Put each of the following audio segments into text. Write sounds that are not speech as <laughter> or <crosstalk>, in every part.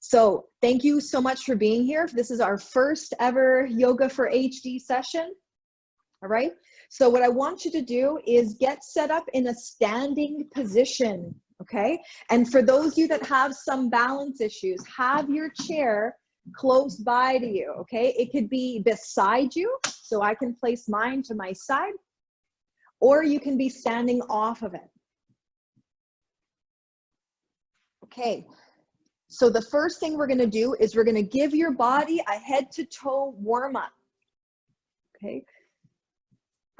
So thank you so much for being here. This is our first ever Yoga for HD session. All right. So what I want you to do is get set up in a standing position. Okay. And for those of you that have some balance issues, have your chair close by to you. Okay. It could be beside you. So I can place mine to my side or you can be standing off of it. Okay, so the first thing we're gonna do is we're gonna give your body a head to toe warm up. Okay.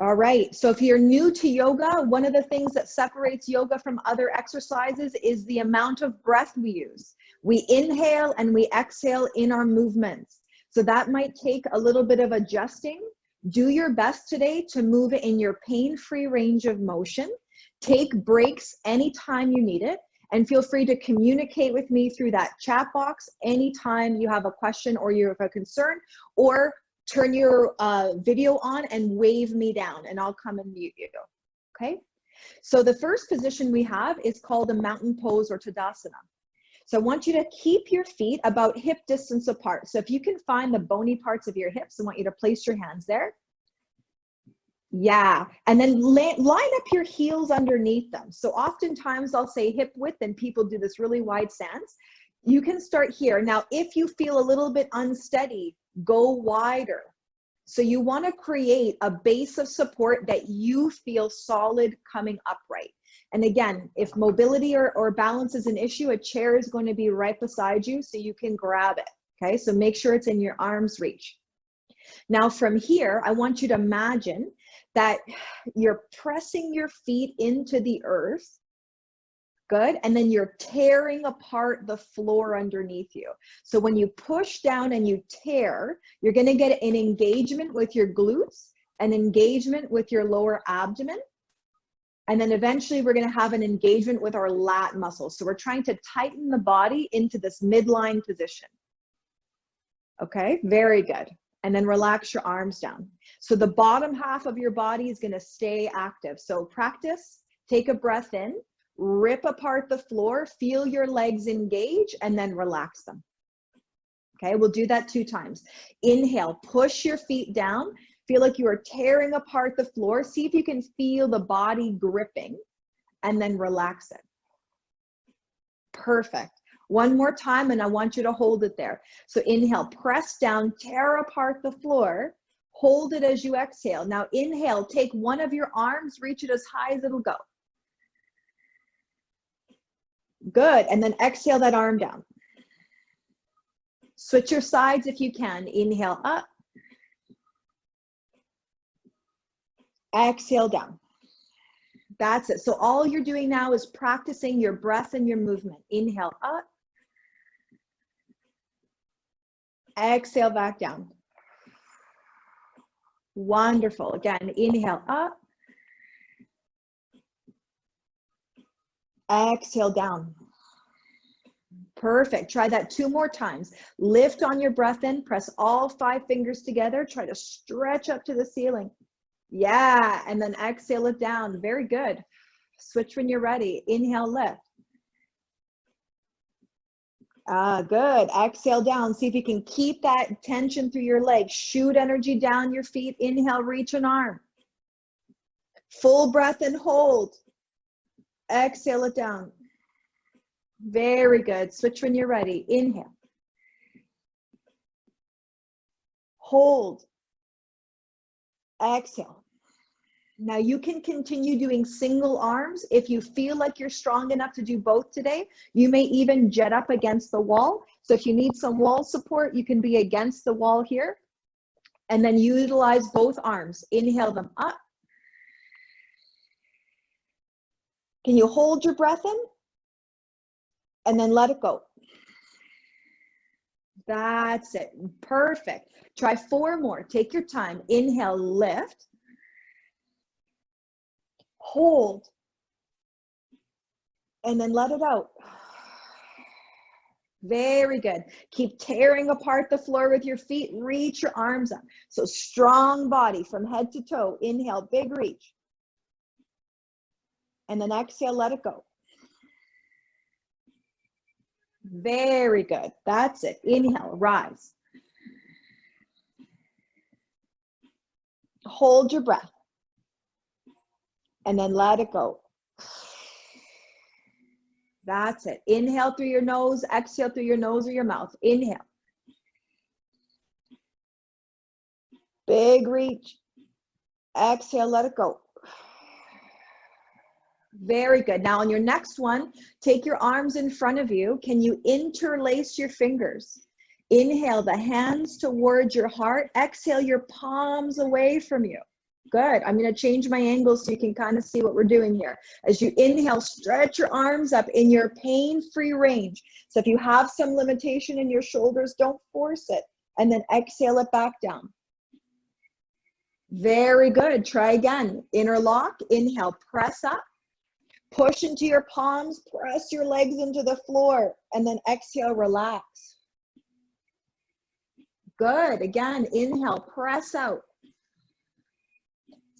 All right, so if you're new to yoga, one of the things that separates yoga from other exercises is the amount of breath we use. We inhale and we exhale in our movements. So that might take a little bit of adjusting. Do your best today to move in your pain-free range of motion. Take breaks anytime you need it and feel free to communicate with me through that chat box anytime you have a question or you have a concern or turn your uh, video on and wave me down and I'll come and mute you, okay? So the first position we have is called a mountain pose or Tadasana. So I want you to keep your feet about hip distance apart. So if you can find the bony parts of your hips, I want you to place your hands there. Yeah, and then line up your heels underneath them. So oftentimes I'll say hip width and people do this really wide stance. You can start here. Now, if you feel a little bit unsteady, go wider. So you wanna create a base of support that you feel solid coming upright. And again, if mobility or, or balance is an issue, a chair is going to be right beside you so you can grab it. Okay, so make sure it's in your arm's reach. Now from here, I want you to imagine that you're pressing your feet into the earth. Good. And then you're tearing apart the floor underneath you. So when you push down and you tear, you're going to get an engagement with your glutes, an engagement with your lower abdomen. And then eventually we're going to have an engagement with our lat muscles. So we're trying to tighten the body into this midline position. Okay, very good and then relax your arms down. So the bottom half of your body is gonna stay active. So practice, take a breath in, rip apart the floor, feel your legs engage, and then relax them. Okay, we'll do that two times. Inhale, push your feet down, feel like you are tearing apart the floor. See if you can feel the body gripping, and then relax it. Perfect. One more time, and I want you to hold it there. So inhale, press down, tear apart the floor, hold it as you exhale. Now inhale, take one of your arms, reach it as high as it'll go. Good, and then exhale that arm down. Switch your sides if you can. Inhale up. Exhale down. That's it. So all you're doing now is practicing your breath and your movement. Inhale up. Exhale back down. Wonderful. Again, inhale up. Exhale down. Perfect. Try that two more times. Lift on your breath in, press all five fingers together. Try to stretch up to the ceiling. Yeah, and then exhale it down. Very good. Switch when you're ready. Inhale, lift. Ah, good. Exhale down. See if you can keep that tension through your legs. Shoot energy down your feet. Inhale, reach an arm. Full breath and hold. Exhale it down. Very good. Switch when you're ready. Inhale. Hold. Exhale. Now you can continue doing single arms. If you feel like you're strong enough to do both today, you may even jet up against the wall. So if you need some wall support, you can be against the wall here. And then utilize both arms. Inhale them up. Can you hold your breath in? And then let it go. That's it. Perfect. Try four more. Take your time. Inhale, lift hold, and then let it out. <sighs> Very good. Keep tearing apart the floor with your feet. Reach your arms up. So strong body from head to toe. Inhale, big reach. And then exhale, let it go. Very good. That's it. Inhale, rise. Hold your breath. And then let it go. That's it. Inhale through your nose, exhale through your nose or your mouth. Inhale. Big reach. Exhale, let it go. Very good. Now on your next one, take your arms in front of you. Can you interlace your fingers? Inhale the hands towards your heart. Exhale your palms away from you. Good. I'm going to change my angle so you can kind of see what we're doing here. As you inhale, stretch your arms up in your pain-free range. So if you have some limitation in your shoulders, don't force it. And then exhale it back down. Very good. Try again. Interlock. Inhale, press up. Push into your palms, press your legs into the floor, and then exhale, relax. Good. Again, inhale, press out.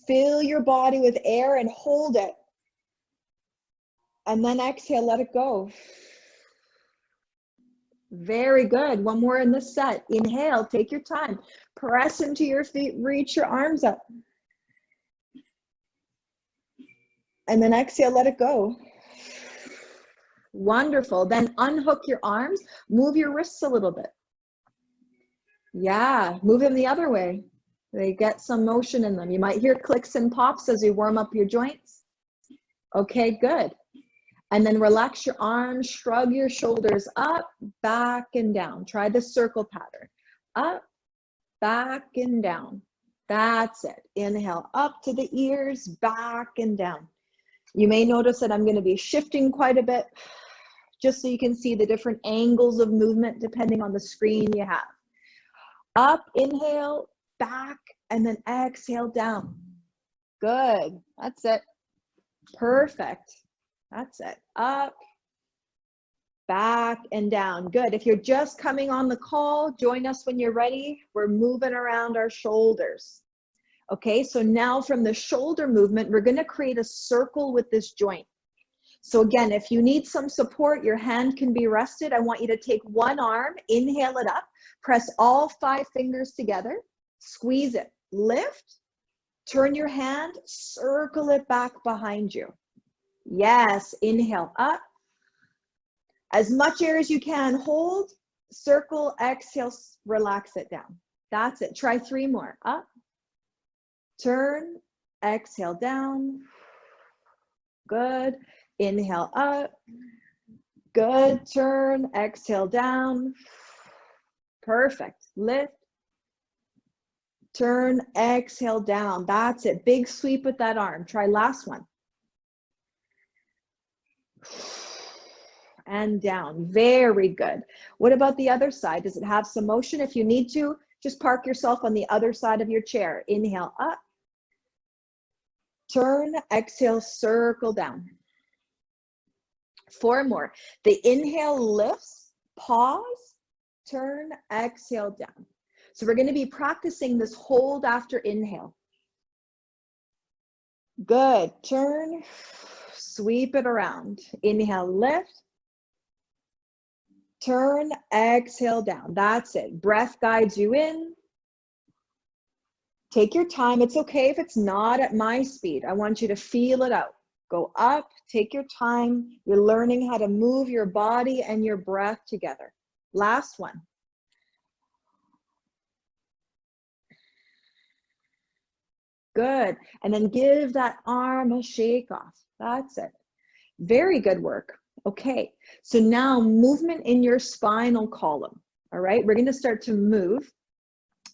Fill your body with air and hold it. And then exhale, let it go. Very good. One more in this set. Inhale, take your time. Press into your feet, reach your arms up. And then exhale, let it go. Wonderful. Then unhook your arms, move your wrists a little bit. Yeah, move them the other way. They get some motion in them. You might hear clicks and pops as you warm up your joints. Okay, good. And then relax your arms, shrug your shoulders up, back and down. Try the circle pattern. Up, back and down. That's it. Inhale up to the ears, back and down. You may notice that I'm gonna be shifting quite a bit just so you can see the different angles of movement depending on the screen you have. Up, inhale, back, and then exhale down. Good, that's it. Perfect, that's it. Up, back and down. Good, if you're just coming on the call, join us when you're ready. We're moving around our shoulders. Okay, so now from the shoulder movement, we're gonna create a circle with this joint. So again, if you need some support, your hand can be rested. I want you to take one arm, inhale it up, press all five fingers together, squeeze it, lift, turn your hand, circle it back behind you. Yes, inhale up. As much air as you can, hold, circle, exhale, relax it down. That's it. Try three more. Up, turn, exhale down. Good. Inhale up. Good. Turn, exhale down. Perfect. Lift. Turn, exhale down. That's it. Big sweep with that arm. Try last one. And down. Very good. What about the other side? Does it have some motion? If you need to, just park yourself on the other side of your chair. Inhale up. Turn, exhale, circle down. Four more. The inhale lifts, pause, turn, exhale down. So we're gonna be practicing this hold after inhale. Good, turn, sweep it around. Inhale, lift, turn, exhale down. That's it. Breath guides you in, Take your time. It's okay if it's not at my speed. I want you to feel it out. Go up, take your time. You're learning how to move your body and your breath together. Last one. Good. And then give that arm a shake off. That's it. Very good work. Okay. So now movement in your spinal column. All right. We're going to start to move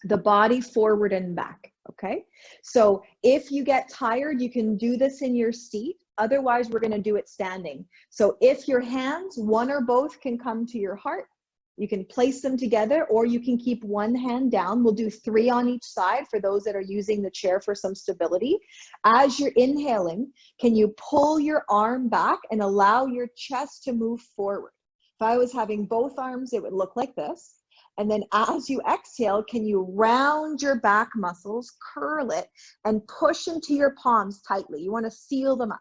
the body forward and back, okay? So if you get tired, you can do this in your seat. Otherwise, we're gonna do it standing. So if your hands, one or both can come to your heart, you can place them together or you can keep one hand down. We'll do three on each side for those that are using the chair for some stability. As you're inhaling, can you pull your arm back and allow your chest to move forward? If I was having both arms, it would look like this. And then as you exhale, can you round your back muscles, curl it, and push into your palms tightly. You wanna seal them up.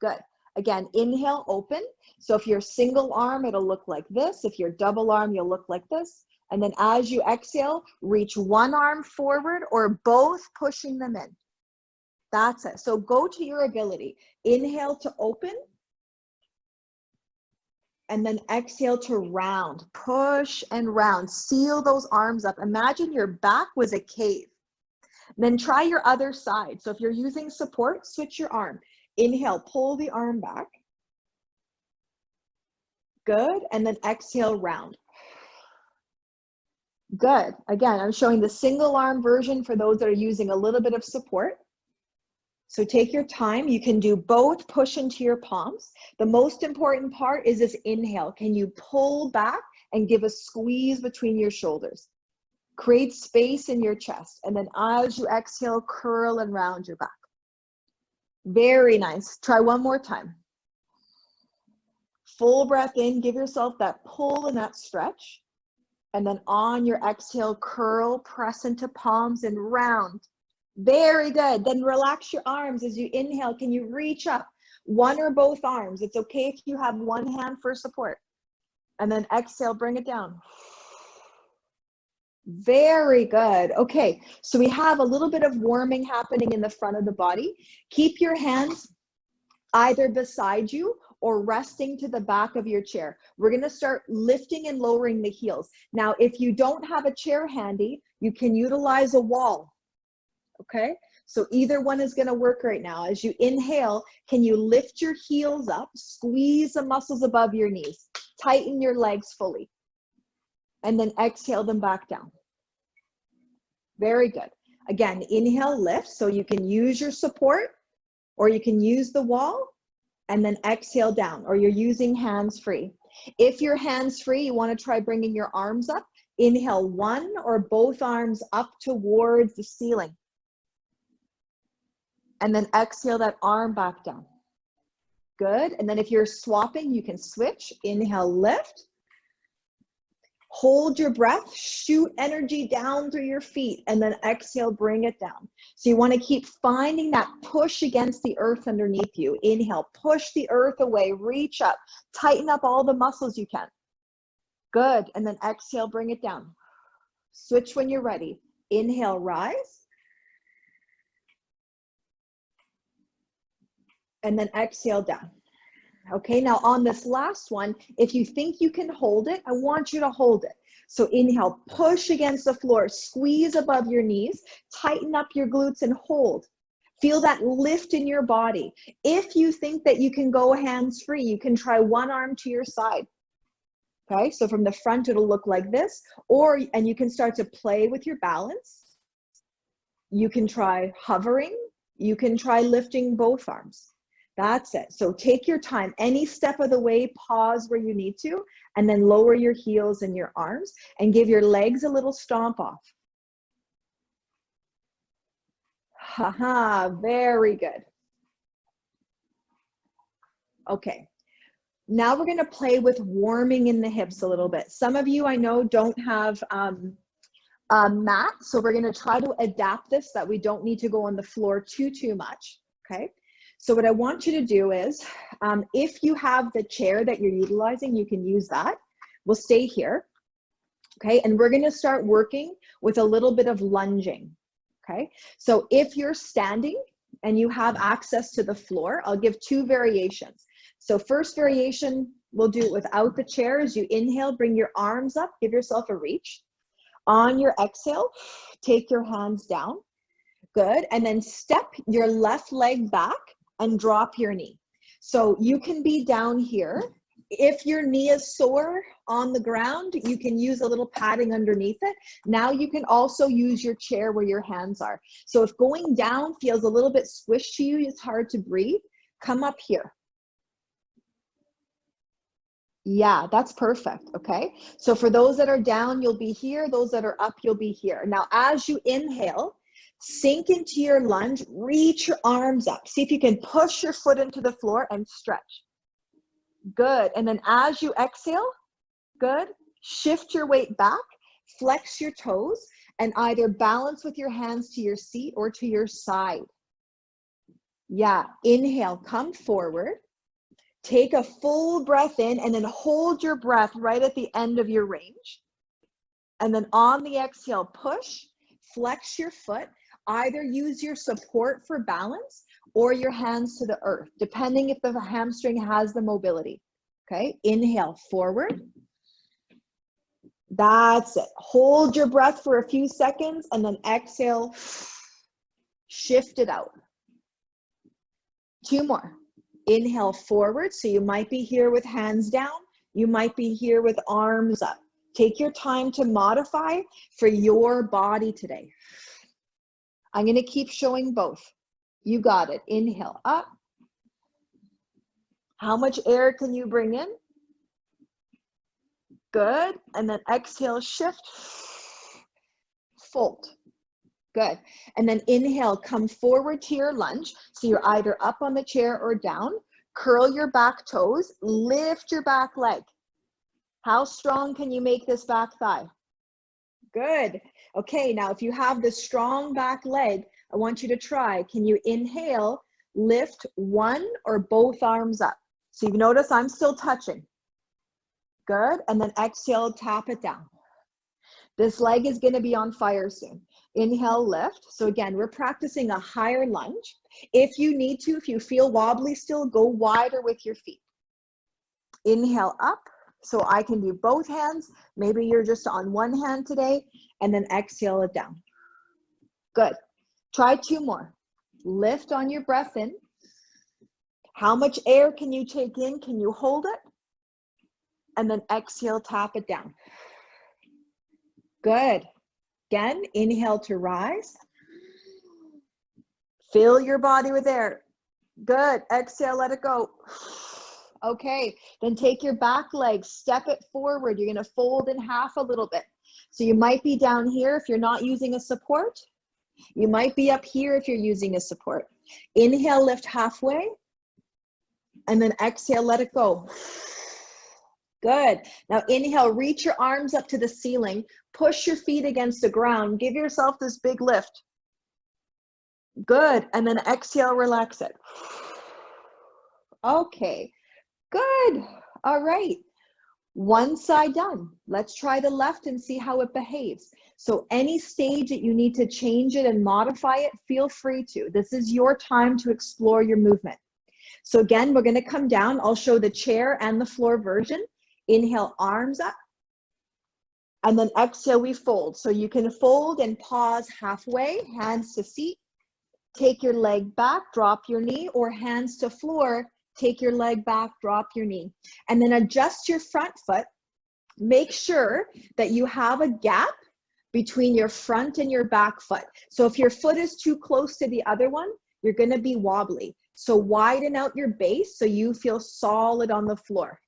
Good. Again, inhale, open. So if you're single arm, it'll look like this. If you're double arm, you'll look like this. And then as you exhale, reach one arm forward or both pushing them in. That's it. So go to your ability. Inhale to open. And then exhale to round. Push and round. Seal those arms up. Imagine your back was a cave. Then try your other side. So if you're using support, switch your arm. Inhale, pull the arm back. Good. And then exhale, round. Good. Again, I'm showing the single arm version for those that are using a little bit of support. So take your time. You can do both push into your palms. The most important part is this inhale. Can you pull back and give a squeeze between your shoulders? Create space in your chest. And then as you exhale, curl and round your back. Very nice. Try one more time. Full breath in, give yourself that pull and that stretch. And then on your exhale, curl, press into palms and round. Very good. Then relax your arms as you inhale. Can you reach up? One or both arms. It's okay if you have one hand for support. And then exhale, bring it down. Very good. Okay, so we have a little bit of warming happening in the front of the body. Keep your hands either beside you or resting to the back of your chair. We're gonna start lifting and lowering the heels. Now, if you don't have a chair handy, you can utilize a wall, okay? So either one is gonna work right now. As you inhale, can you lift your heels up, squeeze the muscles above your knees, tighten your legs fully and then exhale them back down. Very good. Again, inhale, lift, so you can use your support or you can use the wall and then exhale down or you're using hands free. If you're hands free, you wanna try bringing your arms up. Inhale one or both arms up towards the ceiling. And then exhale that arm back down. Good, and then if you're swapping, you can switch. Inhale, lift Hold your breath, shoot energy down through your feet, and then exhale, bring it down. So you wanna keep finding that push against the earth underneath you. Inhale, push the earth away, reach up, tighten up all the muscles you can. Good, and then exhale, bring it down. Switch when you're ready. Inhale, rise. And then exhale down. Okay, now on this last one, if you think you can hold it, I want you to hold it. So inhale, push against the floor, squeeze above your knees, tighten up your glutes and hold. Feel that lift in your body. If you think that you can go hands free, you can try one arm to your side. Okay, so from the front, it'll look like this, or, and you can start to play with your balance. You can try hovering. You can try lifting both arms. That's it. So take your time. Any step of the way, pause where you need to, and then lower your heels and your arms and give your legs a little stomp off. Haha, very good. Okay, now we're gonna play with warming in the hips a little bit. Some of you I know don't have um, a mat, so we're gonna try to adapt this that we don't need to go on the floor too, too much, okay? So what I want you to do is, um, if you have the chair that you're utilizing, you can use that. We'll stay here, okay? And we're gonna start working with a little bit of lunging, okay? So if you're standing and you have access to the floor, I'll give two variations. So first variation, we'll do it without the chair. As you inhale, bring your arms up, give yourself a reach. On your exhale, take your hands down. Good, and then step your left leg back and drop your knee. So you can be down here. If your knee is sore on the ground, you can use a little padding underneath it. Now you can also use your chair where your hands are. So if going down feels a little bit squished to you, it's hard to breathe, come up here. Yeah, that's perfect. Okay. So for those that are down, you'll be here. Those that are up, you'll be here. Now, as you inhale, Sink into your lunge, reach your arms up. See if you can push your foot into the floor and stretch. Good. And then as you exhale, good, shift your weight back, flex your toes, and either balance with your hands to your seat or to your side. Yeah, inhale, come forward. Take a full breath in and then hold your breath right at the end of your range. And then on the exhale, push, flex your foot, either use your support for balance or your hands to the earth, depending if the hamstring has the mobility. Okay, inhale forward. That's it. Hold your breath for a few seconds and then exhale, shift it out. Two more. Inhale forward. So you might be here with hands down. You might be here with arms up. Take your time to modify for your body today. I'm going to keep showing both. You got it. Inhale up. How much air can you bring in? Good. And then exhale, shift, fold. Good. And then inhale, come forward to your lunge. So you're either up on the chair or down. Curl your back toes, lift your back leg. How strong can you make this back thigh? Good. Okay, now if you have the strong back leg, I want you to try. Can you inhale, lift one or both arms up? So you notice I'm still touching. Good. And then exhale, tap it down. This leg is going to be on fire soon. Inhale, lift. So again, we're practicing a higher lunge. If you need to, if you feel wobbly still, go wider with your feet. Inhale up. So I can do both hands. Maybe you're just on one hand today and then exhale it down. Good. Try two more. Lift on your breath in. How much air can you take in? Can you hold it? And then exhale, tap it down. Good. Again, inhale to rise. Fill your body with air. Good. Exhale, let it go. Okay, then take your back leg, step it forward. You're gonna fold in half a little bit. So you might be down here if you're not using a support. You might be up here if you're using a support. Inhale, lift halfway. And then exhale, let it go. Good. Now inhale, reach your arms up to the ceiling. Push your feet against the ground. Give yourself this big lift. Good. And then exhale, relax it. Okay. Good. All right. One side done. Let's try the left and see how it behaves. So any stage that you need to change it and modify it, feel free to. This is your time to explore your movement. So again, we're gonna come down. I'll show the chair and the floor version. Inhale, arms up. And then exhale, we fold. So you can fold and pause halfway, hands to seat. Take your leg back, drop your knee, or hands to floor, take your leg back, drop your knee. And then adjust your front foot. Make sure that you have a gap between your front and your back foot. So if your foot is too close to the other one, you're gonna be wobbly. So widen out your base so you feel solid on the floor.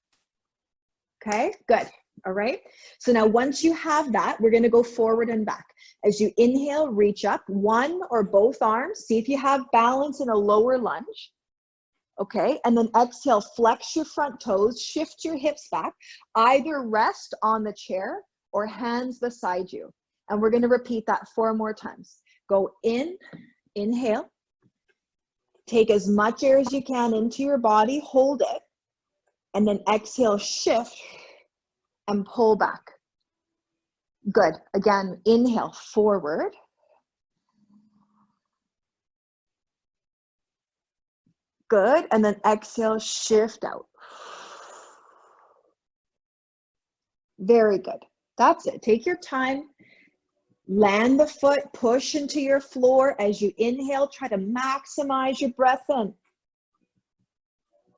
Okay, good. All right. So now once you have that, we're going to go forward and back. As you inhale, reach up one or both arms. See if you have balance in a lower lunge. Okay. And then exhale, flex your front toes, shift your hips back, either rest on the chair or hands beside you. And we're going to repeat that four more times. Go in, inhale, take as much air as you can into your body, hold it, and then exhale, shift and pull back. Good. Again, inhale forward. Good. And then exhale, shift out. Very good. That's it. Take your time. Land the foot, push into your floor. As you inhale, try to maximize your breath in.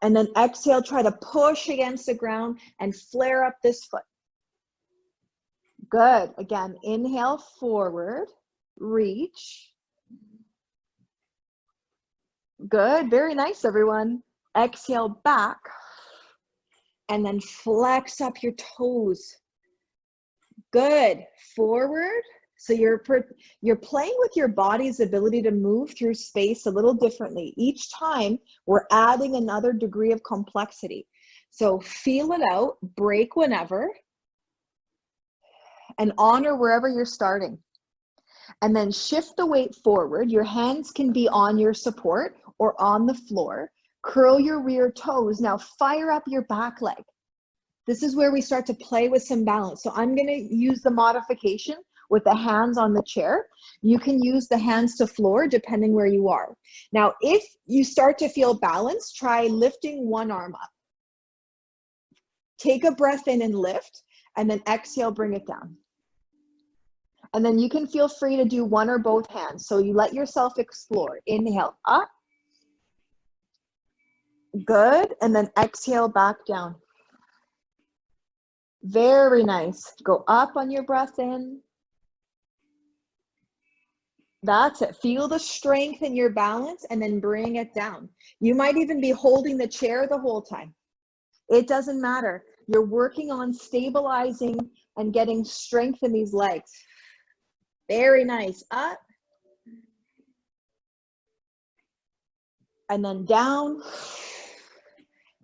And then exhale, try to push against the ground and flare up this foot. Good. Again, inhale forward, reach. Good. Very nice, everyone. Exhale back and then flex up your toes. Good. Forward so you're, you're playing with your body's ability to move through space a little differently. Each time we're adding another degree of complexity. So feel it out, break whenever, and honor wherever you're starting. And then shift the weight forward. Your hands can be on your support or on the floor. Curl your rear toes. Now fire up your back leg. This is where we start to play with some balance. So I'm gonna use the modification with the hands on the chair. You can use the hands to floor depending where you are. Now, if you start to feel balance, try lifting one arm up. Take a breath in and lift, and then exhale, bring it down. And then you can feel free to do one or both hands. So you let yourself explore. Inhale up. Good. And then exhale back down. Very nice. Go up on your breath in. That's it. Feel the strength in your balance and then bring it down. You might even be holding the chair the whole time. It doesn't matter. You're working on stabilizing and getting strength in these legs. Very nice. Up. And then down.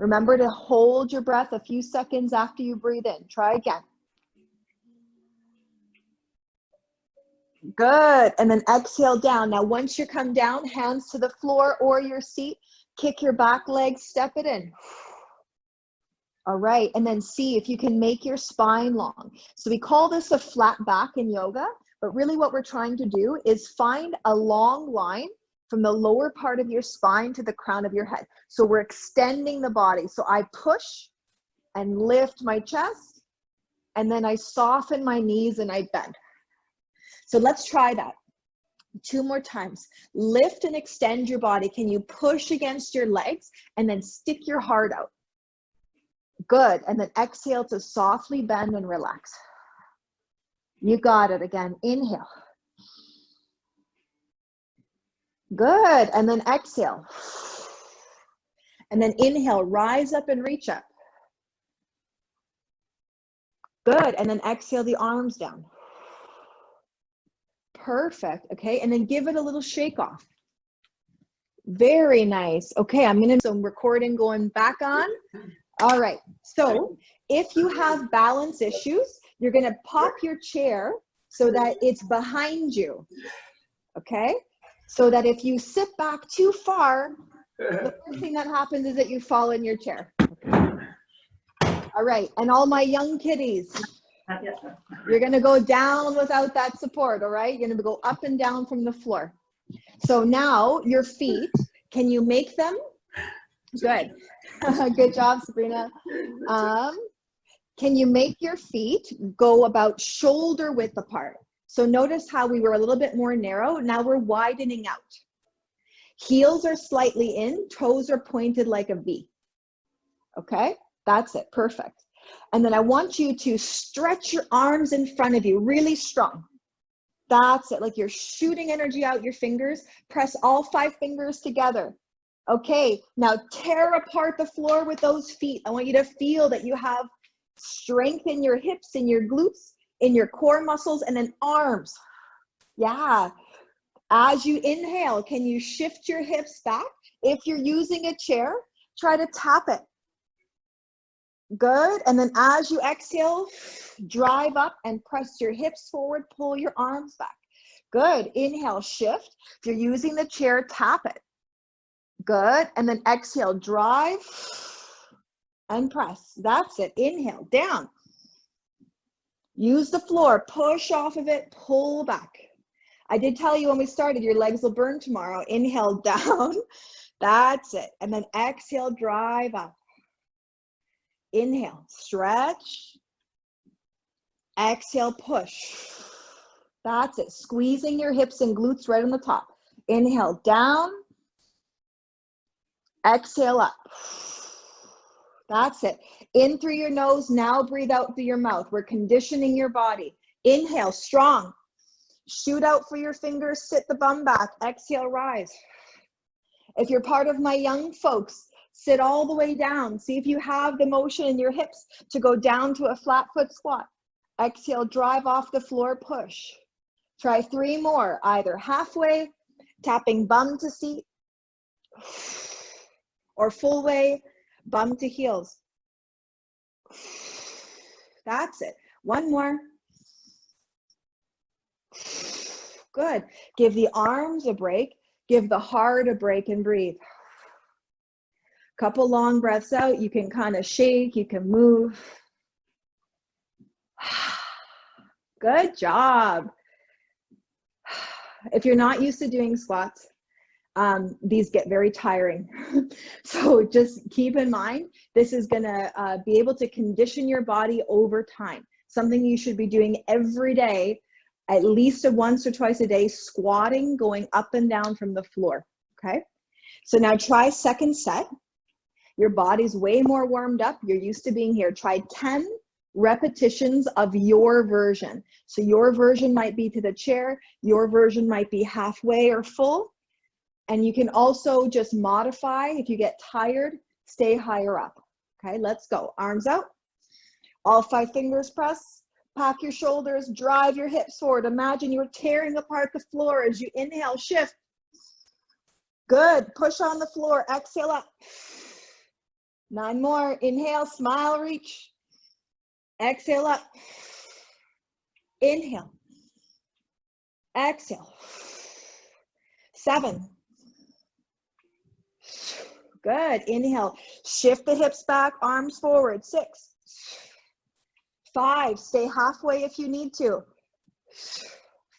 Remember to hold your breath a few seconds after you breathe in. Try again. Good. And then exhale down. Now, once you come down, hands to the floor or your seat, kick your back leg, step it in. All right. And then see if you can make your spine long. So we call this a flat back in yoga, but really what we're trying to do is find a long line from the lower part of your spine to the crown of your head. So we're extending the body. So I push and lift my chest, and then I soften my knees and I bend. So let's try that. Two more times. Lift and extend your body. Can you push against your legs and then stick your heart out? Good. And then exhale to softly bend and relax. You got it again. Inhale. Good. And then exhale. And then inhale, rise up and reach up. Good. And then exhale the arms down. Perfect. Okay. And then give it a little shake off. Very nice. Okay. I'm to some recording going back on. All right. So if you have balance issues, you're to pop your chair so that it's behind you. Okay. So that if you sit back too far, the <laughs> first thing that happens is that you fall in your chair. All right. And all my young kiddies, you're going to go down without that support, all right? You're going to go up and down from the floor. So now your feet, can you make them? Good. <laughs> Good job, Sabrina. <laughs> Um, can you make your feet go about shoulder width apart? So notice how we were a little bit more narrow. Now we're widening out. Heels are slightly in, toes are pointed like a V. Okay, that's it, perfect. And then I want you to stretch your arms in front of you really strong. That's it, like you're shooting energy out your fingers. Press all five fingers together. Okay, now tear apart the floor with those feet. I want you to feel that you have strength in your hips, in your glutes, in your core muscles, and then arms. Yeah. As you inhale, can you shift your hips back? If you're using a chair, try to tap it. Good. And then as you exhale, drive up and press your hips forward, pull your arms back. Good. Inhale, shift. If you're using the chair, tap it. Good. And then exhale, drive and press. That's it. Inhale, down. Use the floor, push off of it, pull back. I did tell you when we started, your legs will burn tomorrow. Inhale, <laughs> down. That's it. And then exhale, drive up. Inhale, stretch. Exhale, push. That's it. Squeezing your hips and glutes right on the top. Inhale, down. Exhale up. That's it. In through your nose, now breathe out through your mouth. We're conditioning your body. Inhale, strong. Shoot out for your fingers, sit the bum back. Exhale, rise. If you're part of my young folks, Sit all the way down. See if you have the motion in your hips to go down to a flat foot squat. Exhale, drive off the floor, push. Try three more, either halfway, tapping bum to seat, or full way, bum to heels. That's it. One more. Good. Give the arms a break. Give the heart a break and breathe. Couple long breaths out. You can kind of shake, you can move. <sighs> Good job. <sighs> If you're not used to doing squats, um, these get very tiring. <laughs> so just keep in mind, this is gonna uh, be able to condition your body over time. Something you should be doing every day, at least once or twice a day, squatting, going up and down from the floor, okay? So now try second set. Your body's way more warmed up. You're used to being here. Try 10 repetitions of your version. So your version might be to the chair, your version might be halfway or full, and you can also just modify if you get tired, stay higher up. Okay, let's go. Arms out. All five fingers press. Pack your shoulders, drive your hips forward. Imagine you're tearing apart the floor as you inhale, shift. Good, push on the floor, exhale up. Nine more, inhale, smile, reach. Exhale up. Inhale. Exhale. Seven, Good. Inhale. Shift the hips back, arms forward. Six. Five. Stay halfway if you need to.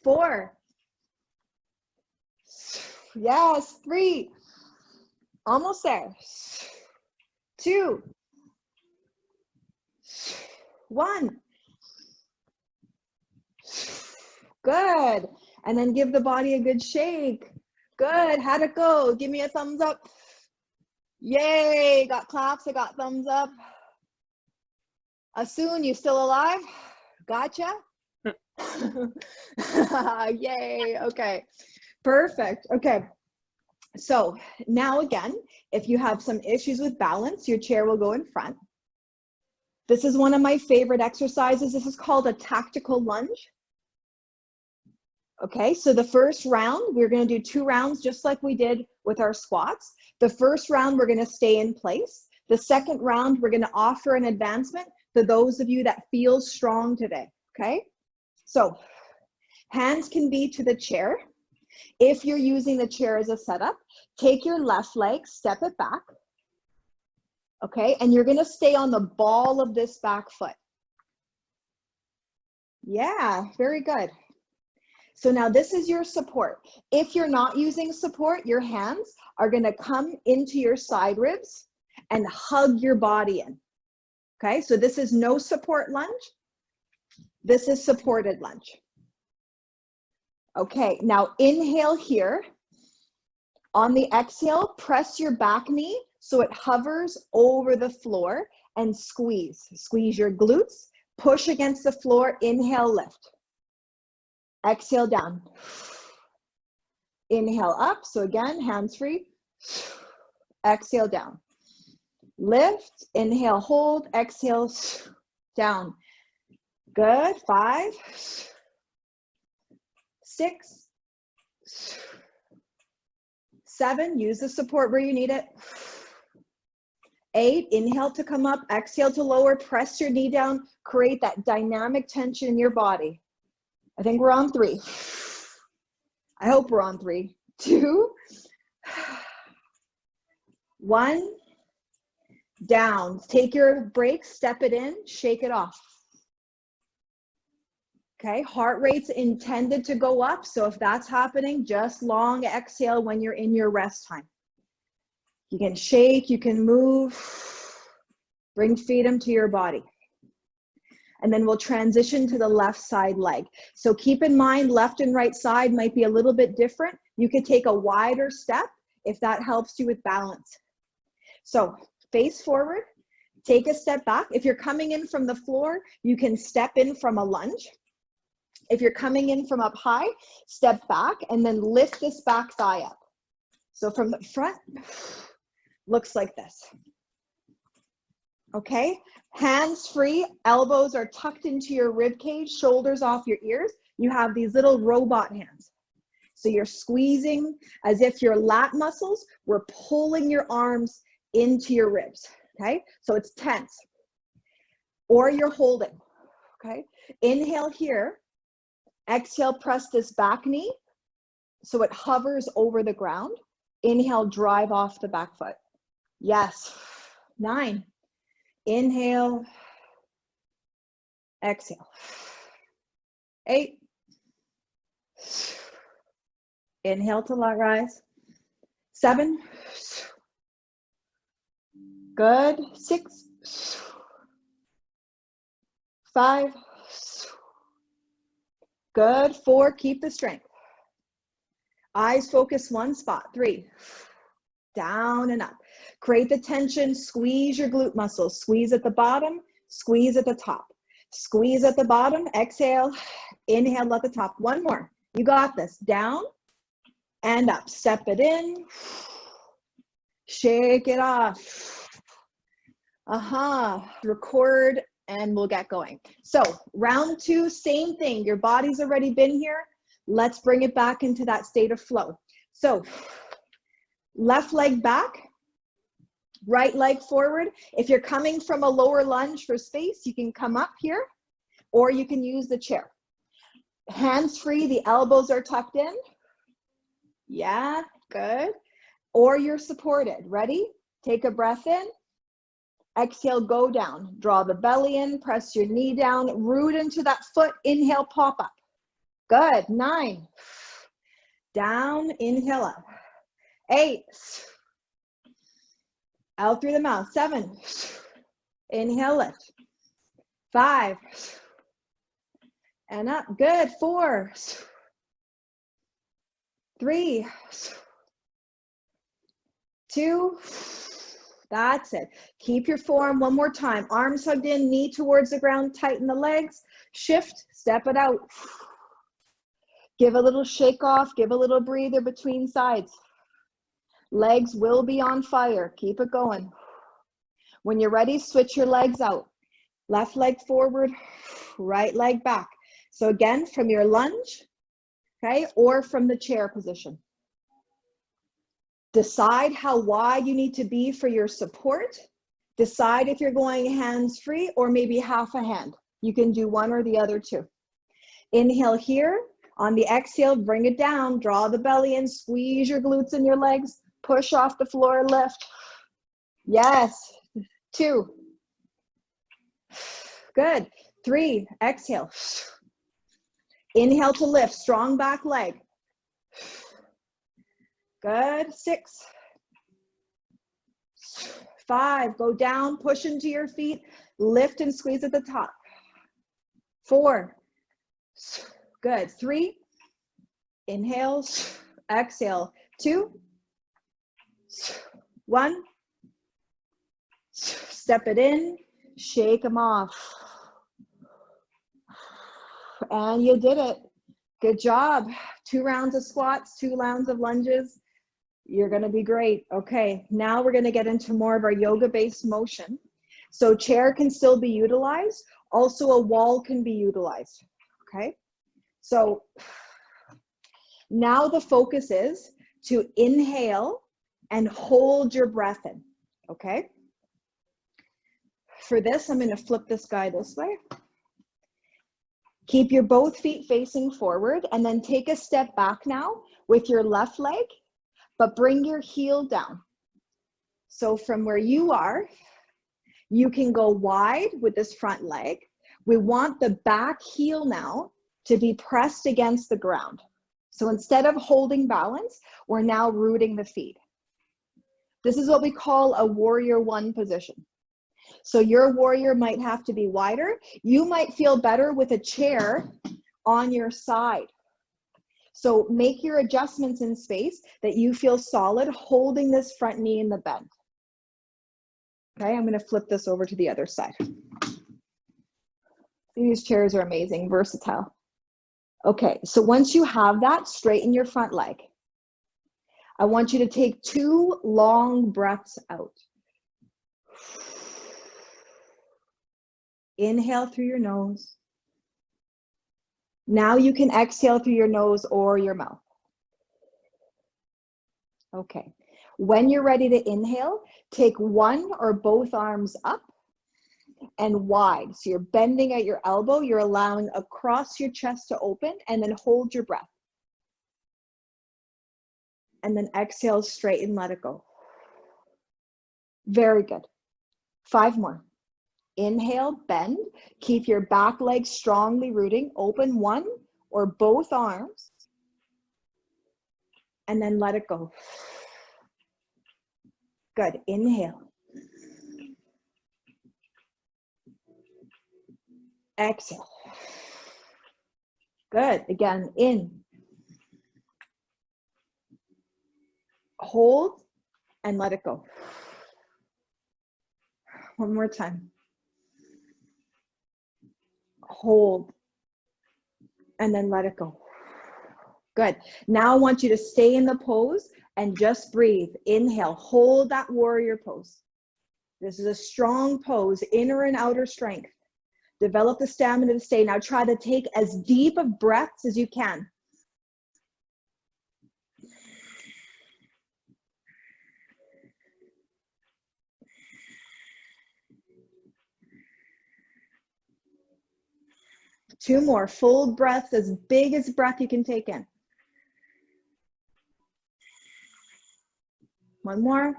Four. Yes. Three. Almost there. Two. One. Good. And then give the body a good shake. Good. How'd it go? Give me a thumbs up. Yay, got claps, I got thumbs up. Asun, you still alive? Gotcha. <laughs> Yay, okay, perfect. Okay, so now again, if you have some issues with balance, your chair will go in front. This is one of my favorite exercises. This is called a tactical lunge. Okay, so the first round, we're gonna do two rounds just like we did with our squats. The first round, we're gonna stay in place. The second round, we're gonna offer an advancement to those of you that feel strong today, okay? So hands can be to the chair. If you're using the chair as a setup, take your left leg, step it back, okay? And you're gonna stay on the ball of this back foot. Yeah, very good. So now this is your support. If you're not using support, your hands are gonna come into your side ribs and hug your body in. Okay, so this is no support lunge. This is supported lunge. Okay, now inhale here. On the exhale, press your back knee so it hovers over the floor and squeeze. Squeeze your glutes, push against the floor, inhale, lift. Exhale down. Inhale up. So again, hands free. Exhale down. Lift, inhale, hold, exhale, down. Good. Five, six, seven. Use the support where you need it. Eight, inhale to come up, exhale to lower, press your knee down, create that dynamic tension in your body. I think we're on three. I hope we're on three. Two, one, down. Take your break, step it in, shake it off. Okay, heart rate's intended to go up. So if that's happening, just long exhale when you're in your rest time. You can shake, you can move, bring freedom to your body and then we'll transition to the left side leg. So keep in mind, left and right side might be a little bit different. You could take a wider step if that helps you with balance. So face forward, take a step back. If you're coming in from the floor, you can step in from a lunge. If you're coming in from up high, step back and then lift this back thigh up. So from the front, looks like this. Okay, hands free, elbows are tucked into your rib cage, shoulders off your ears. You have these little robot hands. So you're squeezing as if your lat muscles were pulling your arms into your ribs, okay? So it's tense. Or you're holding, okay? Inhale here. Exhale, press this back knee so it hovers over the ground. Inhale, drive off the back foot. Yes. Nine. Inhale. Exhale. Eight. Inhale to let rise. Seven. Good. Six. Five. Good. Four. Keep the strength. Eyes focus one spot. Three. Down and up. Create the tension. Squeeze your glute muscles. Squeeze at the bottom. Squeeze at the top. Squeeze at the bottom. Exhale. Inhale at the top. One more. You got this. Down and up. Step it in. Shake it off. Aha. Uh -huh. Record and we'll get going. So round two, same thing. Your body's already been here. Let's bring it back into that state of flow. So left leg back, right leg forward. If you're coming from a lower lunge for space, you can come up here or you can use the chair. Hands free, the elbows are tucked in. Yeah, good. Or you're supported. Ready? Take a breath in. Exhale, go down. Draw the belly in, press your knee down, root into that foot. Inhale, pop up. Good. Nine. Down, inhale up. Eight. Out through the mouth. Seven. Inhale, lift. Five. And up. Good. Four. Three. Two. That's it. Keep your form one more time. Arms hugged in, knee towards the ground, tighten the legs. Shift, step it out. Give a little shake off, give a little breather between sides. Legs will be on fire. Keep it going. When you're ready, switch your legs out. Left leg forward, right leg back. So again, from your lunge, okay, or from the chair position. Decide how wide you need to be for your support. Decide if you're going hands free or maybe half a hand. You can do one or the other two. Inhale here. On the exhale, bring it down. Draw the belly in. Squeeze your glutes and your legs. Push off the floor, lift. Yes. Two. Good. Three. Exhale. Inhale to lift. Strong back leg. Good, six, five, go down, push into your feet, lift and squeeze at the top. Four, good, three, inhale, exhale, two, one, step it in, shake them off. And you did it. Good job. Two rounds of squats, two rounds of lunges. You're gonna be great. Okay, now we're gonna get into more of our yoga-based motion. So chair can still be utilized. Also a wall can be utilized, okay? So now the focus is to inhale and hold your breath in, okay? For this, I'm gonna flip this guy this way. Keep your both feet facing forward and then take a step back now with your left leg but bring your heel down. So from where you are, you can go wide with this front leg. We want the back heel now to be pressed against the ground. So instead of holding balance, we're now rooting the feet. This is what we call a warrior one position. So your warrior might have to be wider. You might feel better with a chair on your side. So make your adjustments in space that you feel solid holding this front knee in the bend. Okay, I'm gonna flip this over to the other side. These chairs are amazing, versatile. Okay, so once you have that, straighten your front leg. I want you to take two long breaths out. Inhale through your nose. Now you can exhale through your nose or your mouth. Okay. When you're ready to inhale, take one or both arms up and wide. So you're bending at your elbow, you're allowing across your chest to open and then hold your breath. And then exhale straight and let it go. Very good. Five more. Inhale, bend. Keep your back leg strongly rooting. Open one or both arms. And then let it go. Good. Inhale. Exhale. Good. Again, in. Hold and let it go. One more time. Hold and then let it go. Good. Now I want you to stay in the pose and just breathe. Inhale, hold that warrior pose. This is a strong pose, inner and outer strength. Develop the stamina to stay. Now try to take as deep of breaths as you can. Two more, full breaths, as big as breath you can take in. One more.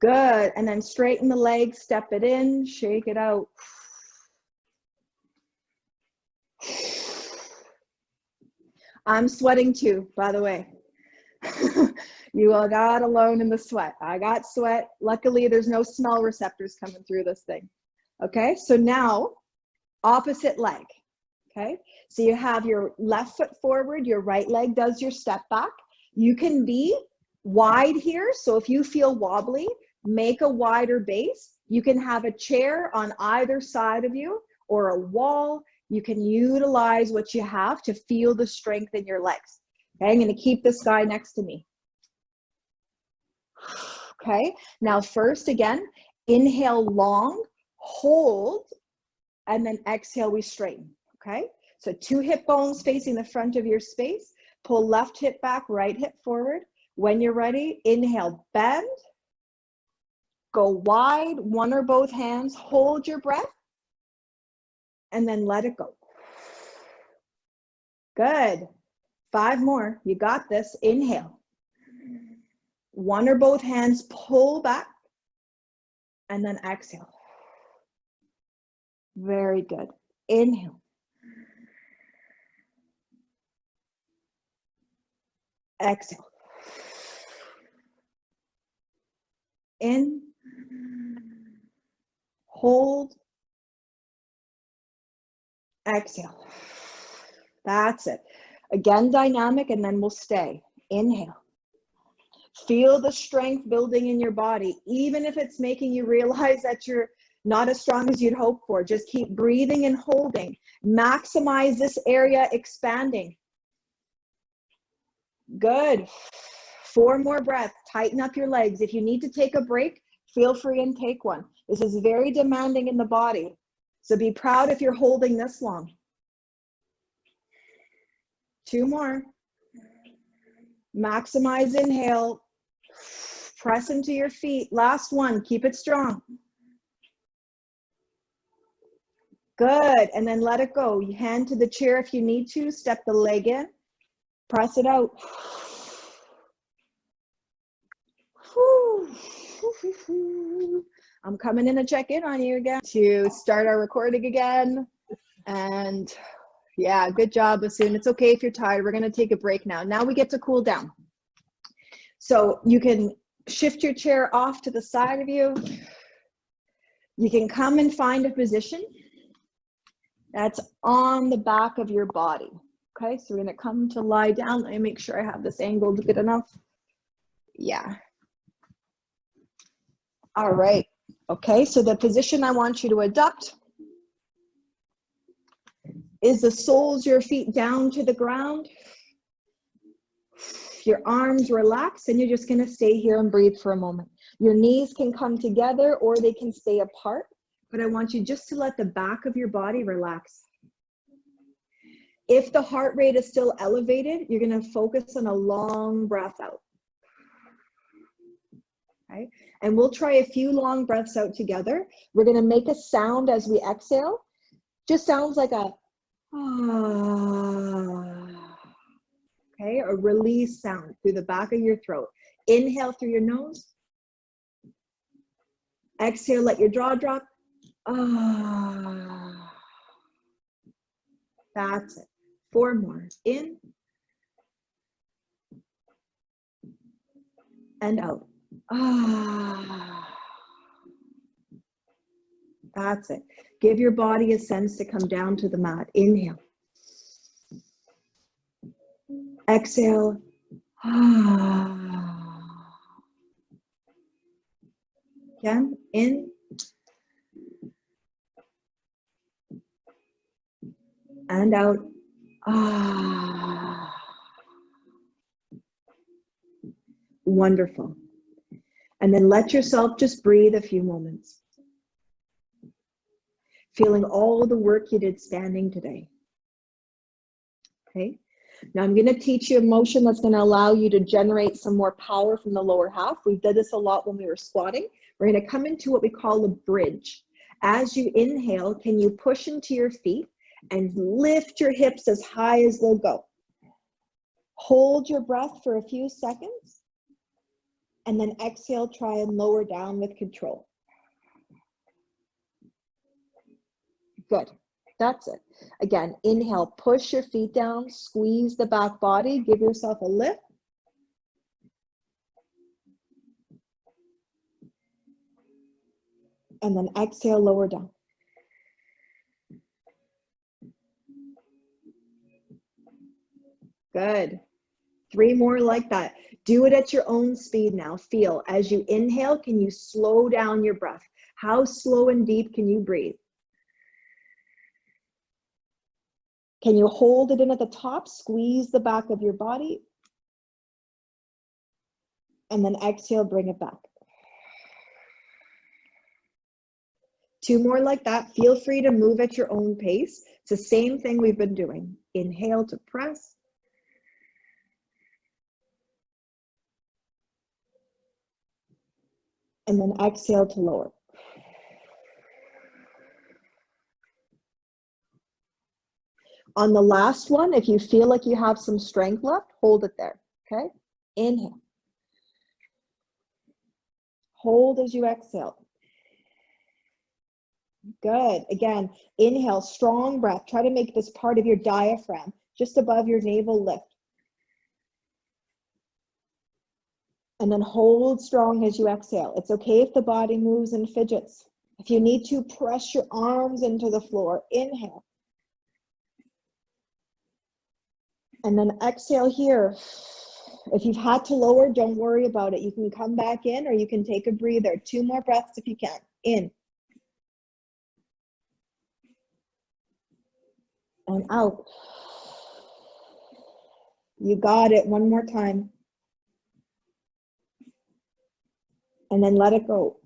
Good, and then straighten the legs, step it in, shake it out. I'm sweating too, by the way. <laughs> you are not alone in the sweat. I got sweat. Luckily, there's no smell receptors coming through this thing. Okay, so now opposite leg. Okay, so you have your left foot forward, your right leg does your step back. You can be wide here. So if you feel wobbly, make a wider base. You can have a chair on either side of you or a wall. You can utilize what you have to feel the strength in your legs. Okay, I'm gonna keep this guy next to me. Okay, now first again, inhale long, hold, and then exhale, we straighten, okay? So two hip bones facing the front of your space, pull left hip back, right hip forward. When you're ready, inhale, bend, go wide, one or both hands, hold your breath, and then let it go. Good. Five more, you got this, inhale. One or both hands, pull back, and then exhale. Very good. Inhale. Exhale. In. Hold. Exhale. That's it. Again, dynamic, and then we'll stay. Inhale. Feel the strength building in your body, even if it's making you realize that you're not as strong as you'd hope for. Just keep breathing and holding. Maximize this area expanding. Good. Four more breaths. Tighten up your legs. If you need to take a break, feel free and take one. This is very demanding in the body. So be proud if you're holding this long. Two more. Maximize inhale. Press into your feet. Last one. Keep it strong. Good, and then let it go. You hand to the chair if you need to, step the leg in, press it out. I'm coming in to check in on you again to start our recording again. And yeah, good job, Asun. It's okay if you're tired. We're gonna take a break now. Now we get to cool down. So you can shift your chair off to the side of you. You can come and find a position that's on the back of your body. Okay, so we're gonna come to lie down. Let me make sure I have this angled good enough. Yeah. All right, okay, so the position I want you to adopt is the soles your feet down to the ground. Your arms relax and you're just gonna stay here and breathe for a moment. Your knees can come together or they can stay apart but I want you just to let the back of your body relax. If the heart rate is still elevated, you're gonna focus on a long breath out. Okay, and we'll try a few long breaths out together. We're gonna make a sound as we exhale. Just sounds like a <sighs> okay, a release sound through the back of your throat. Inhale through your nose. Exhale, let your jaw drop. Ah. That's it. Four more. In and out. Ah. That's it. Give your body a sense to come down to the mat. Inhale. Exhale. Ah. Again, in. And out. Ah. Wonderful. And then let yourself just breathe a few moments. Feeling all the work you did standing today. Okay. Now I'm going to teach you a motion that's going to allow you to generate some more power from the lower half. We did this a lot when we were squatting. We're going to come into what we call a bridge. As you inhale, can you push into your feet and lift your hips as high as they'll go? Hold your breath for a few seconds and then exhale, try and lower down with control. Good. That's it. Again, inhale, push your feet down, squeeze the back body, give yourself a lift. And then exhale, lower down. Good. Three more like that. Do it at your own speed now. Feel as you inhale, can you slow down your breath? How slow and deep can you breathe? Can you hold it in at the top? Squeeze the back of your body. And then exhale, bring it back. Two more like that. Feel free to move at your own pace. It's the same thing we've been doing. Inhale to press. And then exhale to lower. On the last one, if you feel like you have some strength left, hold it there, okay? Inhale. Hold as you exhale. Good. Again, inhale, strong breath. Try to make this part of your diaphragm, just above your navel lift. And then hold strong as you exhale. It's okay if the body moves and fidgets. If you need to, press your arms into the floor. Inhale. And then exhale here. If you've had to lower, don't worry about it. You can come back in or you can take a breather. Two more breaths if you can. In. And out. You got it. One more time. And then let it go.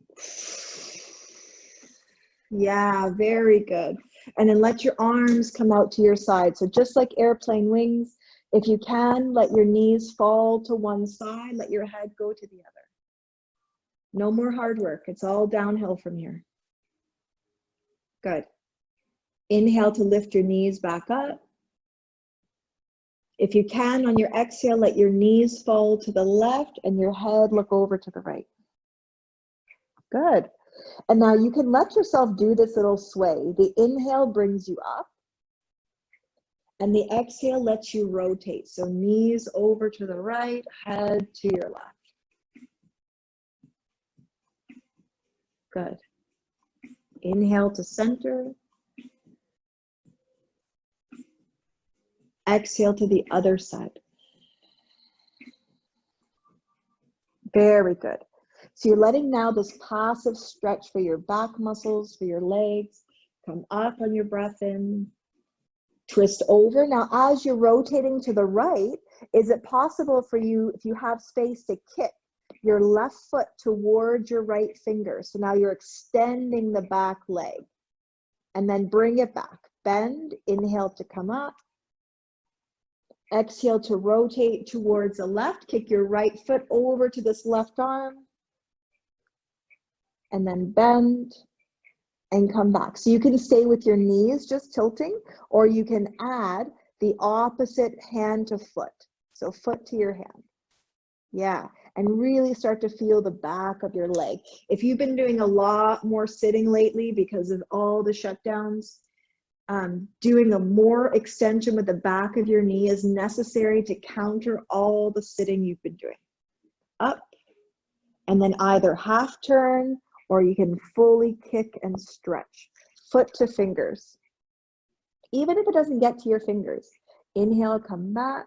Yeah, very good. And then let your arms come out to your side. So just like airplane wings, if you can, let your knees fall to one side, let your head go to the other. No more hard work. It's all downhill from here. Good. Inhale to lift your knees back up. If you can, on your exhale, let your knees fall to the left and your head look over to the right. Good. And now you can let yourself do this little sway. The inhale brings you up. And the exhale lets you rotate. So knees over to the right, head to your left. Good. Inhale to center. Exhale to the other side. Very good. So you're letting now this passive stretch for your back muscles, for your legs, come up on your breath in, twist over. Now, as you're rotating to the right, is it possible for you, if you have space, to kick your left foot towards your right finger? So now you're extending the back leg and then bring it back. Bend, inhale to come up. Exhale to rotate towards the left. Kick your right foot over to this left arm. And then bend, and come back. So you can stay with your knees just tilting, or you can add the opposite hand to foot. So foot to your hand. Yeah. and really start to feel the back of your leg. If you've been doing a lot more sitting lately because of all the shutdowns, um, doing a more extension with the back of your knee is necessary to counter all the sitting you've been doing. Up, and then either half turn or you can fully kick and stretch. Foot to fingers. Even if it doesn't get to your fingers, inhale, come back,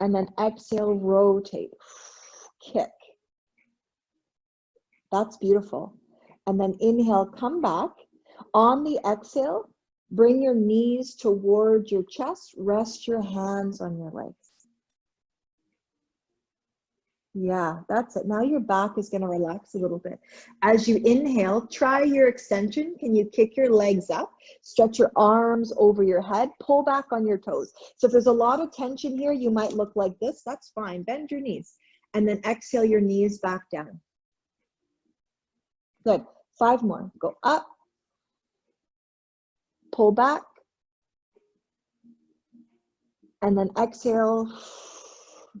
and then exhale, rotate, kick. That's beautiful. And then inhale, come back. On the exhale, bring your knees towards your chest, rest your hands on your legs. Yeah, that's it. Now your back is going to relax a little bit. As you inhale, try your extension. Can you kick your legs up? Stretch your arms over your head. Pull back on your toes. So if there's a lot of tension here, you might look like this. That's fine. Bend your knees. And then exhale your knees back down. Good. Five more. Go up. Pull back. And then exhale.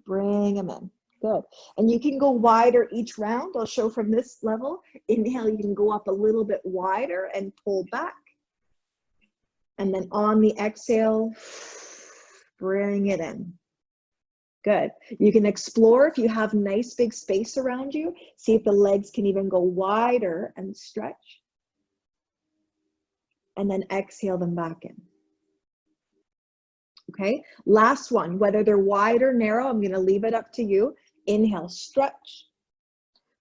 Bring them in. Good. And you can go wider each round. I'll show from this level. Inhale, you can go up a little bit wider and pull back. And then on the exhale, bring it in. Good. You can explore if you have nice big space around you. See if the legs can even go wider and stretch. And then exhale them back in. Okay, last one, whether they're wide or narrow, I'm gonna leave it up to you. Inhale, stretch.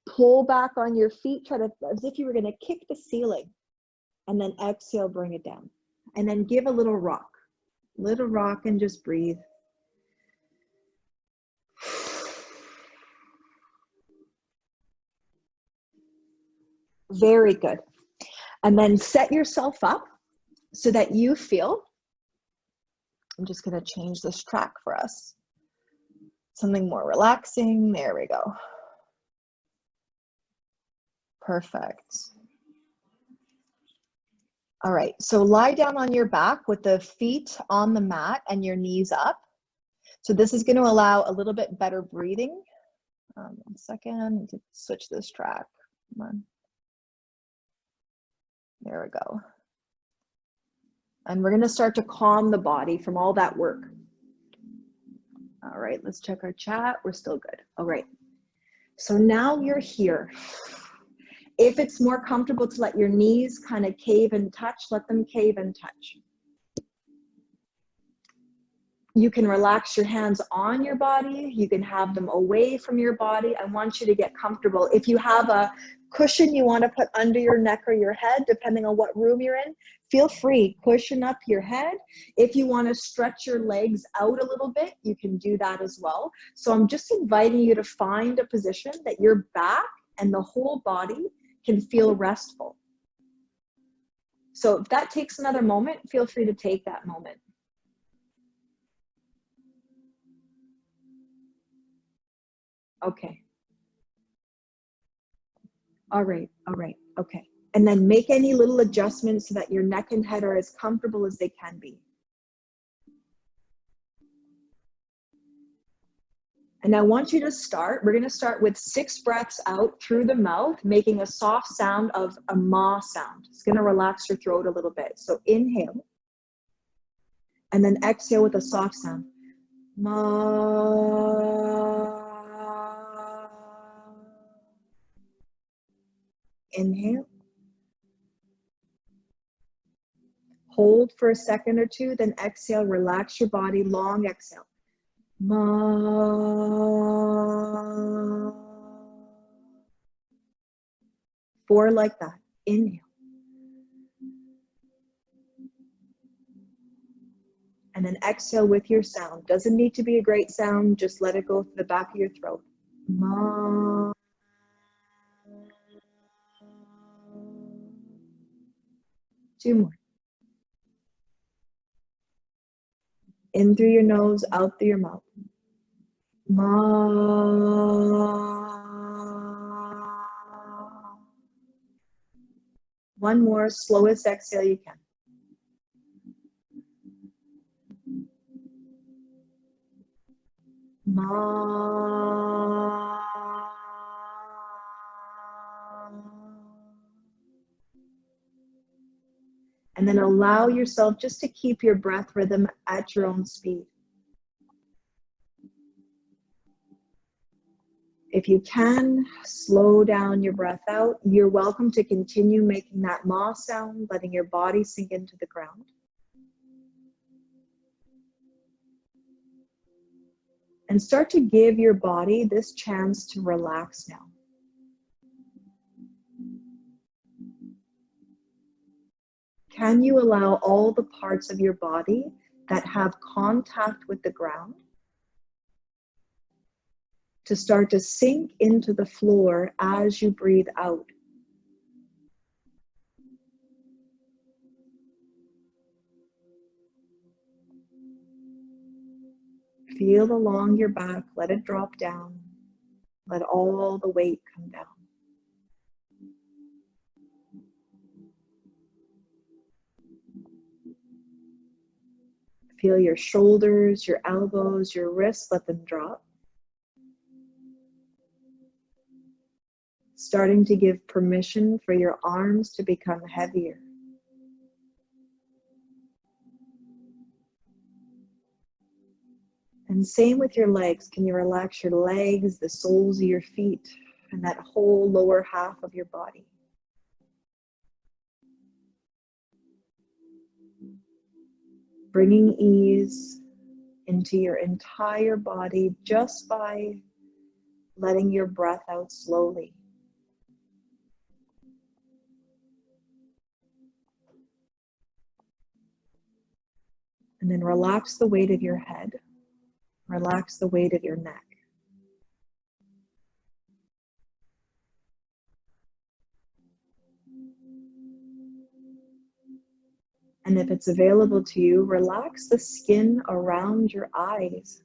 Pull back on your feet, try to, as if you were gonna kick the ceiling. And then exhale, bring it down. And then give a little rock. Little rock and just breathe. Very good. And then set yourself up so that you feel, I'm just gonna change this track for us something more relaxing. There we go. Perfect. All right, so lie down on your back with the feet on the mat and your knees up. So this is going to allow a little bit better breathing. Um, one second, switch this track. Come on. There we go. And we're going to start to calm the body from all that work. All right, let's check our chat. We're still good. All right. So now you're here. If it's more comfortable to let your knees kind of cave and touch, let them cave and touch. You can relax your hands on your body. You can have them away from your body. I want you to get comfortable. If you have a cushion you want to put under your neck or your head, depending on what room you're in, feel free, cushion up your head. If you want to stretch your legs out a little bit, you can do that as well. So I'm just inviting you to find a position that your back and the whole body can feel restful. So if that takes another moment, feel free to take that moment. Okay. All right, all right, okay and then make any little adjustments so that your neck and head are as comfortable as they can be. And I want you to start, we're gonna start with six breaths out through the mouth, making a soft sound of a ma sound. It's gonna relax your throat a little bit. So inhale, and then exhale with a soft sound. Ma. Inhale. Hold for a second or two, then exhale, relax your body, long exhale. Ma. Four like that. Inhale. And then exhale with your sound. Doesn't need to be a great sound, just let it go through the back of your throat. Ma. Two more. In through your nose, out through your mouth. Ma. One more, slowest exhale you can. Ma. And then allow yourself just to keep your breath rhythm at your own speed. If you can, slow down your breath out. You're welcome to continue making that ma sound, letting your body sink into the ground. And start to give your body this chance to relax now. Can you allow all the parts of your body that have contact with the ground to start to sink into the floor as you breathe out? Feel along your back, let it drop down. Let all the weight come down. Feel your shoulders, your elbows, your wrists, let them drop. Starting to give permission for your arms to become heavier. And same with your legs. Can you relax your legs, the soles of your feet, and that whole lower half of your body? Bringing ease into your entire body just by letting your breath out slowly. And then relax the weight of your head. Relax the weight of your neck. And if it's available to you, relax the skin around your eyes.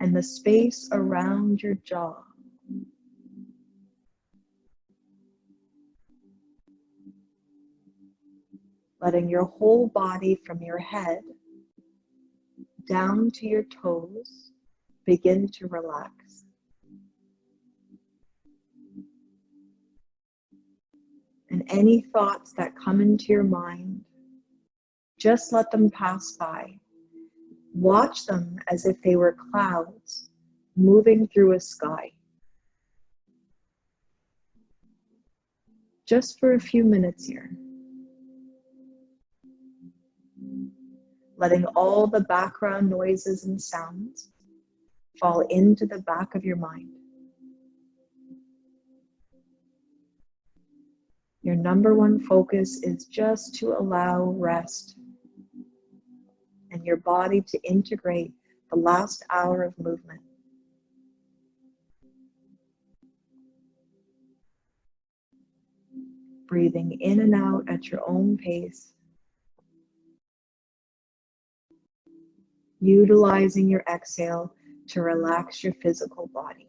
And the space around your jaw. Letting your whole body from your head down to your toes begin to relax. And any thoughts that come into your mind, just let them pass by. Watch them as if they were clouds moving through a sky. Just for a few minutes here. Letting all the background noises and sounds fall into the back of your mind. Your number one focus is just to allow rest and your body to integrate the last hour of movement. Breathing in and out at your own pace. Utilizing your exhale to relax your physical body.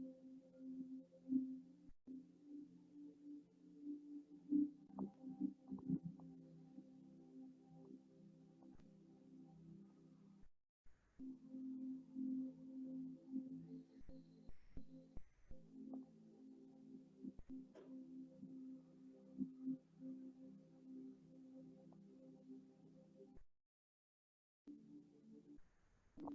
フフフ。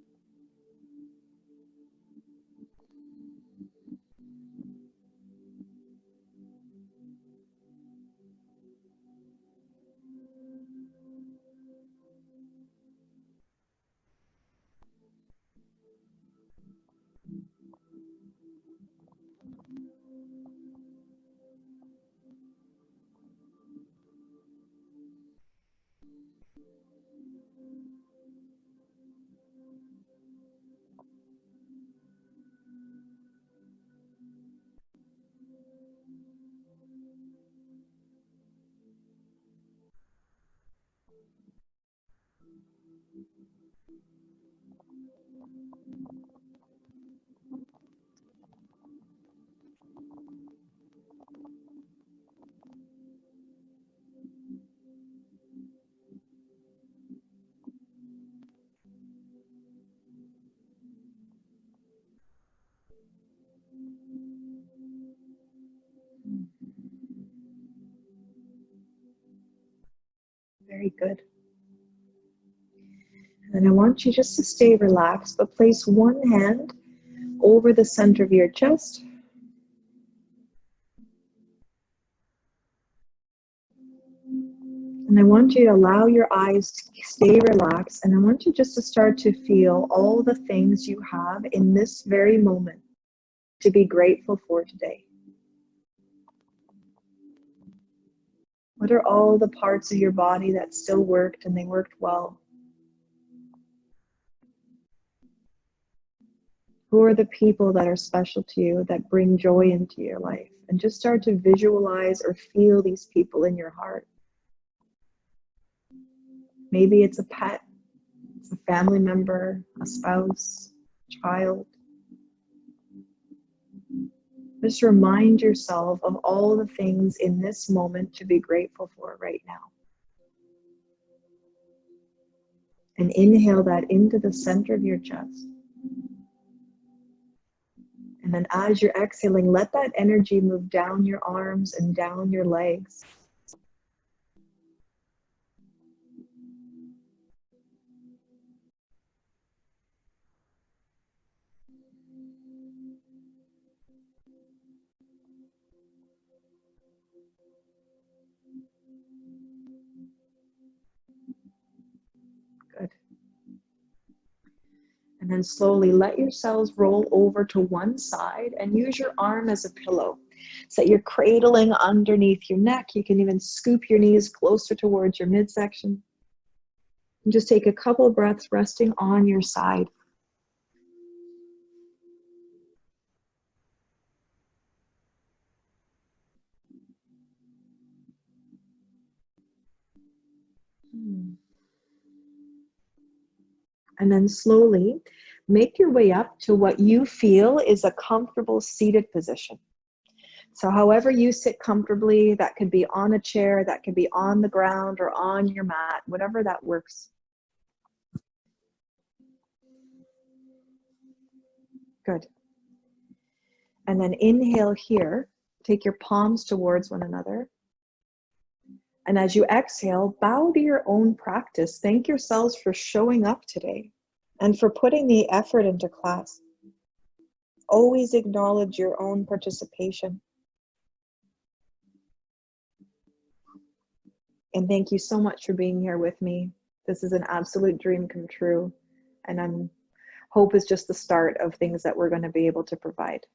Very good. And I want you just to stay relaxed, but place one hand over the center of your chest. And I want you to allow your eyes to stay relaxed. And I want you just to start to feel all the things you have in this very moment to be grateful for today. What are all the parts of your body that still worked and they worked well? Who are the people that are special to you that bring joy into your life? And just start to visualize or feel these people in your heart. Maybe it's a pet, it's a family member, a spouse, child. Just remind yourself of all the things in this moment to be grateful for right now. And inhale that into the center of your chest. And then as you're exhaling, let that energy move down your arms and down your legs. And then slowly let your cells roll over to one side and use your arm as a pillow. So that you're cradling underneath your neck. You can even scoop your knees closer towards your midsection. And just take a couple breaths resting on your side. And then slowly make your way up to what you feel is a comfortable seated position. So however you sit comfortably, that could be on a chair, that could be on the ground or on your mat, whatever that works. Good. And then inhale here, take your palms towards one another. And as you exhale, bow to your own practice. Thank yourselves for showing up today and for putting the effort into class. Always acknowledge your own participation. And thank you so much for being here with me. This is an absolute dream come true. And I'm hope is just the start of things that we're going to be able to provide.